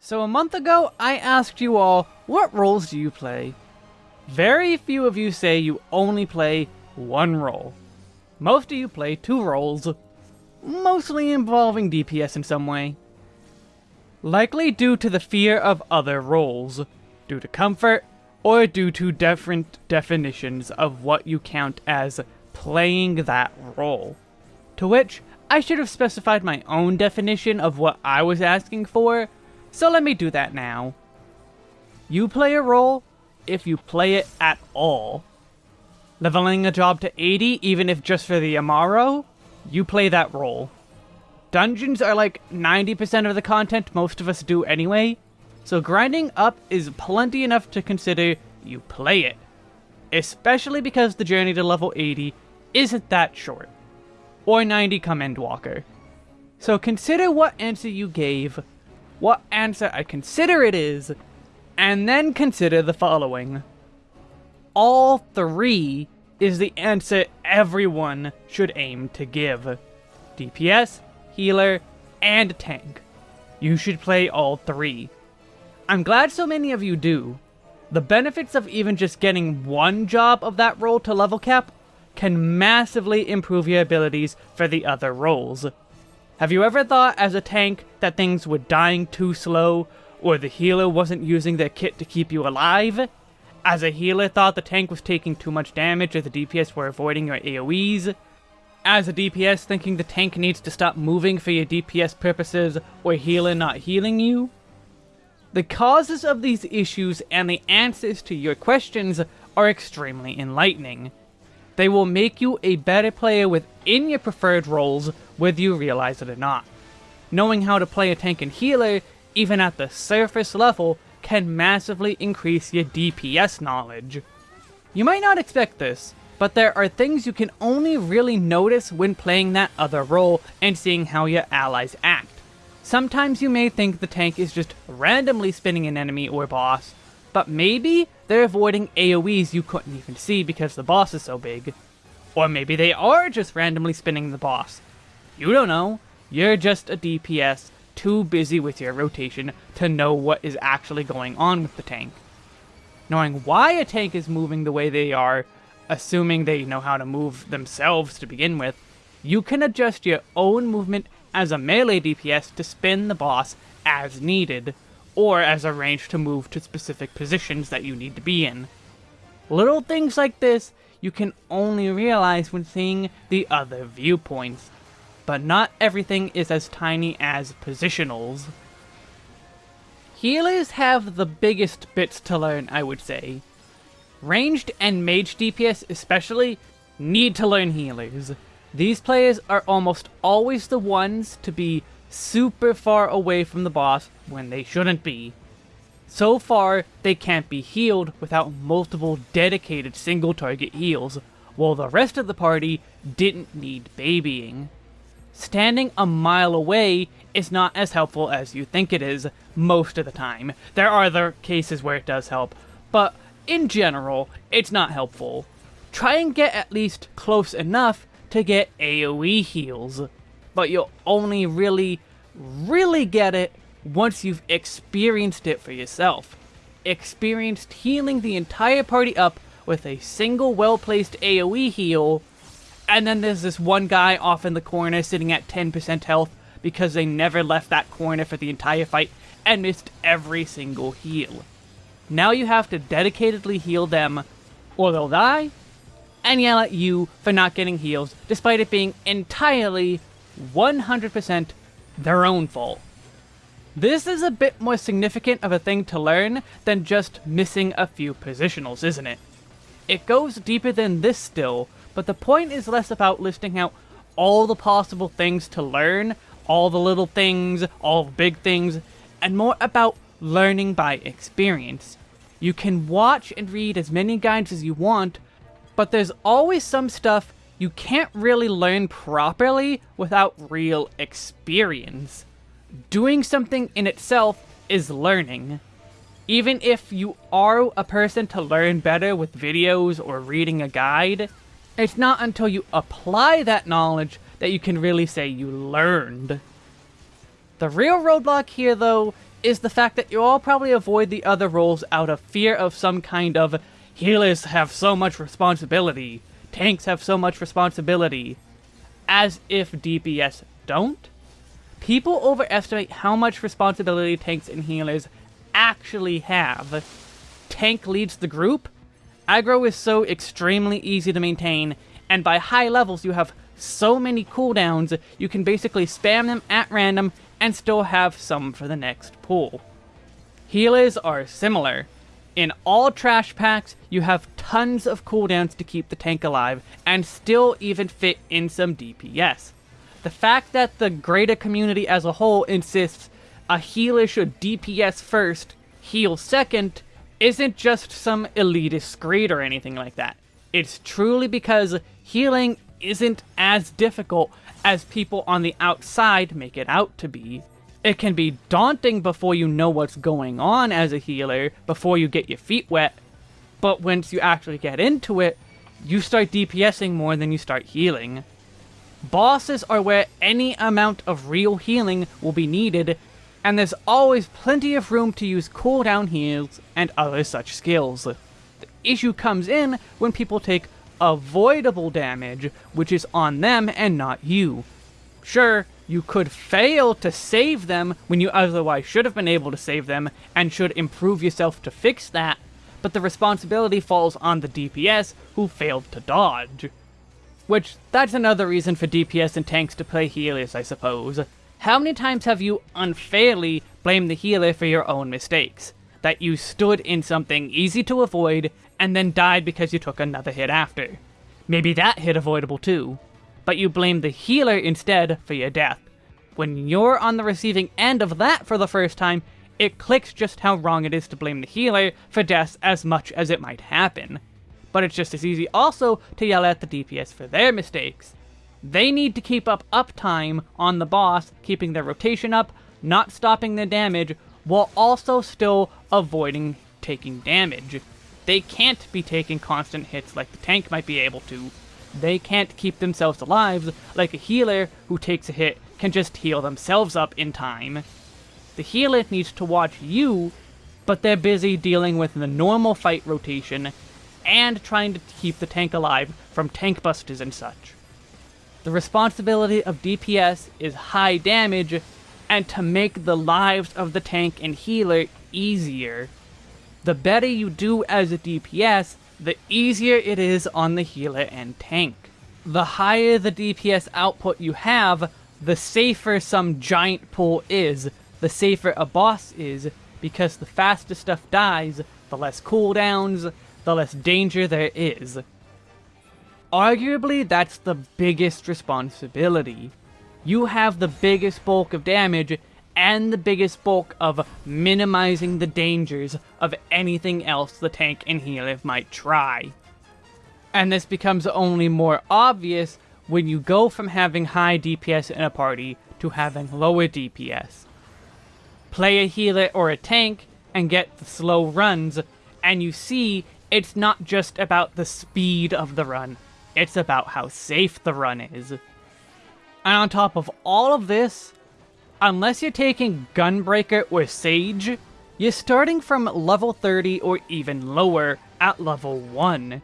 So a month ago, I asked you all, what roles do you play? Very few of you say you only play one role. Most of you play two roles, mostly involving DPS in some way. Likely due to the fear of other roles, due to comfort, or due to different definitions of what you count as playing that role. To which, I should have specified my own definition of what I was asking for, so let me do that now. You play a role if you play it at all. Leveling a job to 80, even if just for the Amaro, you play that role. Dungeons are like 90% of the content most of us do anyway, so grinding up is plenty enough to consider you play it. Especially because the journey to level 80 isn't that short. Or 90 come Endwalker. So consider what answer you gave, what answer I consider it is, and then consider the following. All three is the answer everyone should aim to give. DPS, healer, and tank. You should play all three. I'm glad so many of you do. The benefits of even just getting one job of that role to level cap can massively improve your abilities for the other roles. Have you ever thought as a tank that things were dying too slow, or the healer wasn't using their kit to keep you alive? As a healer thought the tank was taking too much damage or the DPS were avoiding your AoEs? As a DPS thinking the tank needs to stop moving for your DPS purposes, or healer not healing you? The causes of these issues and the answers to your questions are extremely enlightening. They will make you a better player within your preferred roles, whether you realize it or not. Knowing how to play a tank and healer, even at the surface level, can massively increase your DPS knowledge. You might not expect this, but there are things you can only really notice when playing that other role and seeing how your allies act. Sometimes you may think the tank is just randomly spinning an enemy or boss, but maybe they're avoiding AoEs you couldn't even see because the boss is so big. Or maybe they are just randomly spinning the boss. You don't know. You're just a DPS, too busy with your rotation to know what is actually going on with the tank. Knowing why a tank is moving the way they are, assuming they know how to move themselves to begin with, you can adjust your own movement as a melee DPS to spin the boss as needed or as a range to move to specific positions that you need to be in. Little things like this you can only realize when seeing the other viewpoints, but not everything is as tiny as positionals. Healers have the biggest bits to learn, I would say. Ranged and mage DPS especially need to learn healers. These players are almost always the ones to be super far away from the boss when they shouldn't be. So far, they can't be healed without multiple dedicated single target heals, while the rest of the party didn't need babying. Standing a mile away is not as helpful as you think it is most of the time. There are other cases where it does help, but in general, it's not helpful. Try and get at least close enough to get AoE heals but you'll only really, really get it once you've experienced it for yourself. Experienced healing the entire party up with a single well-placed AoE heal, and then there's this one guy off in the corner sitting at 10% health because they never left that corner for the entire fight and missed every single heal. Now you have to dedicatedly heal them, or they'll die, and yell at you for not getting heals, despite it being entirely 100% their own fault. This is a bit more significant of a thing to learn than just missing a few positionals, isn't it? It goes deeper than this still, but the point is less about listing out all the possible things to learn, all the little things, all the big things, and more about learning by experience. You can watch and read as many guides as you want, but there's always some stuff you can't really learn properly without real experience. Doing something in itself is learning. Even if you are a person to learn better with videos or reading a guide, it's not until you apply that knowledge that you can really say you learned. The real roadblock here, though, is the fact that you all probably avoid the other roles out of fear of some kind of healers have so much responsibility, tanks have so much responsibility, as if DPS don't. People overestimate how much responsibility tanks and healers actually have. Tank leads the group, aggro is so extremely easy to maintain, and by high levels you have so many cooldowns, you can basically spam them at random and still have some for the next pull. Healers are similar. In all trash packs, you have tons of cooldowns to keep the tank alive, and still even fit in some DPS. The fact that the greater community as a whole insists a healer should DPS first, heal second, isn't just some elitist grade or anything like that. It's truly because healing isn't as difficult as people on the outside make it out to be. It can be daunting before you know what's going on as a healer, before you get your feet wet, but once you actually get into it, you start DPSing more than you start healing. Bosses are where any amount of real healing will be needed, and there's always plenty of room to use cooldown heals and other such skills. The issue comes in when people take avoidable damage, which is on them and not you. Sure, you could fail to save them when you otherwise should have been able to save them, and should improve yourself to fix that, but the responsibility falls on the DPS who failed to dodge. Which, that's another reason for DPS and tanks to play healers, I suppose. How many times have you unfairly blamed the healer for your own mistakes? That you stood in something easy to avoid and then died because you took another hit after. Maybe that hit avoidable too, but you blame the healer instead for your death. When you're on the receiving end of that for the first time, it clicks just how wrong it is to blame the healer for deaths as much as it might happen. But it's just as easy also to yell at the DPS for their mistakes. They need to keep up uptime on the boss, keeping their rotation up, not stopping their damage, while also still avoiding taking damage. They can't be taking constant hits like the tank might be able to. They can't keep themselves alive like a healer who takes a hit can just heal themselves up in time. The healer needs to watch you, but they're busy dealing with the normal fight rotation and trying to keep the tank alive from tank busters and such. The responsibility of DPS is high damage and to make the lives of the tank and healer easier. The better you do as a DPS, the easier it is on the healer and tank. The higher the DPS output you have, the safer some giant pull is, the safer a boss is, because the faster stuff dies, the less cooldowns, the less danger there is. Arguably, that's the biggest responsibility. You have the biggest bulk of damage, and the biggest bulk of minimizing the dangers of anything else the tank and healer might try. And this becomes only more obvious when you go from having high DPS in a party to having lower DPS. Play a healer or a tank and get the slow runs, and you see it's not just about the speed of the run, it's about how safe the run is. And on top of all of this, Unless you're taking Gunbreaker or Sage, you're starting from level 30 or even lower at level 1.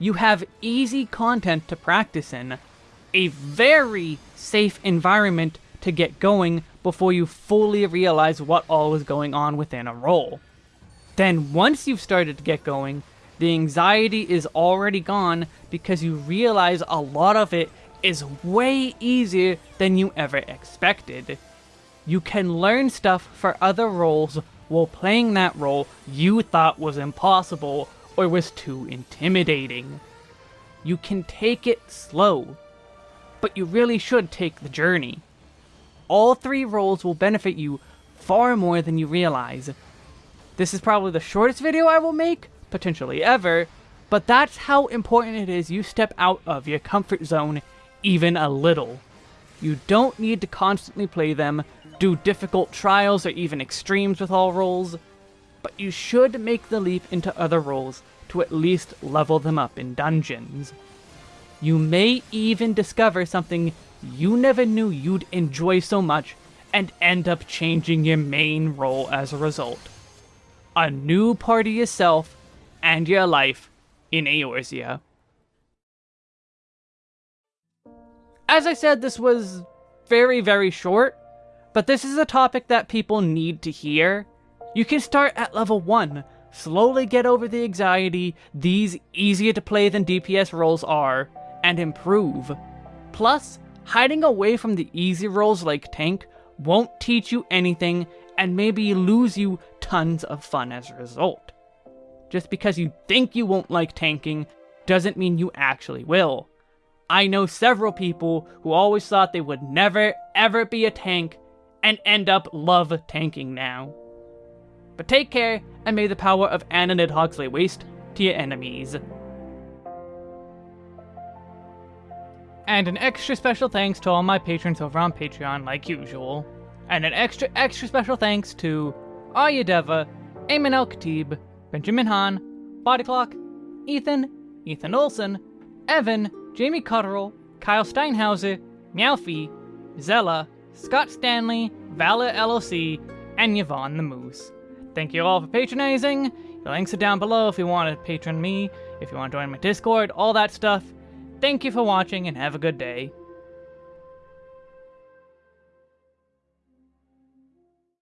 You have easy content to practice in, a very safe environment to get going before you fully realize what all is going on within a role. Then once you've started to get going, the anxiety is already gone because you realize a lot of it is way easier than you ever expected you can learn stuff for other roles while playing that role you thought was impossible or was too intimidating. You can take it slow, but you really should take the journey. All three roles will benefit you far more than you realize. This is probably the shortest video I will make, potentially ever, but that's how important it is you step out of your comfort zone even a little. You don't need to constantly play them, do difficult trials or even extremes with all roles, but you should make the leap into other roles to at least level them up in dungeons. You may even discover something you never knew you'd enjoy so much and end up changing your main role as a result. A new part of yourself and your life in Eorzea. As I said, this was very, very short, but this is a topic that people need to hear. You can start at level 1, slowly get over the anxiety these easier to play than DPS roles are, and improve. Plus, hiding away from the easy roles like tank won't teach you anything and maybe lose you tons of fun as a result. Just because you think you won't like tanking doesn't mean you actually will. I know several people who always thought they would never ever be a tank and end up love tanking now. But take care, and may the power of Anna Nidhogg lay waste to your enemies. And an extra special thanks to all my patrons over on Patreon, like usual. And an extra, extra special thanks to Arya Deva, Eamon El Khatib, Benjamin Hahn, Bodyclock, Ethan, Ethan Olson, Evan, Jamie Cotterill, Kyle Steinhauser, Meowfie, Zella, Scott Stanley, Valor LLC, and Yvonne the Moose. Thank you all for patronizing. The links are down below if you want to patron me, if you want to join my Discord, all that stuff. Thank you for watching and have a good day.